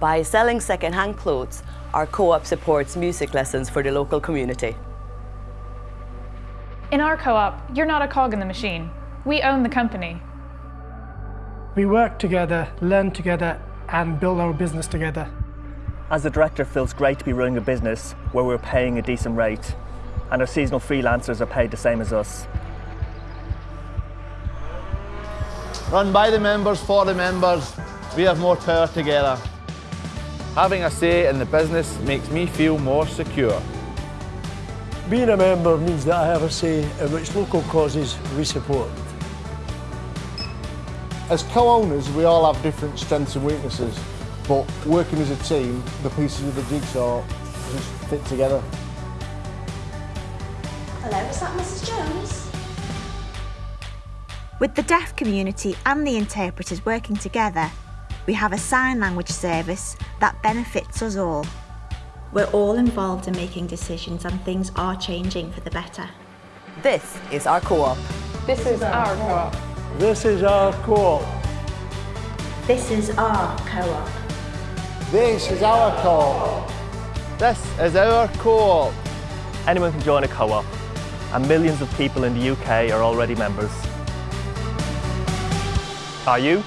By selling second-hand clothes, our co-op supports music lessons for the local community. In our co-op, you're not a cog in the machine. We own the company. We work together, learn together and build our business together. As a director, it feels great to be running a business where we're paying a decent rate and our seasonal freelancers are paid the same as us. Run by the members, for the members, we have more power together. Having a say in the business makes me feel more secure. Being a member means that I have a say in which local causes we support. As co-owners, we all have different strengths and weaknesses, but working as a team, the pieces of the jigsaw just fit together. Hello, is that Mrs Jones? With the deaf community and the interpreters working together, we have a sign language service that benefits us all. We're all involved in making decisions and things are changing for the better. This is our co-op. This is our co-op. This is our co-op. This is our co-op. This is our co-op. This is our co-op. Anyone can join a co-op and millions of people in the UK are already members. Are you?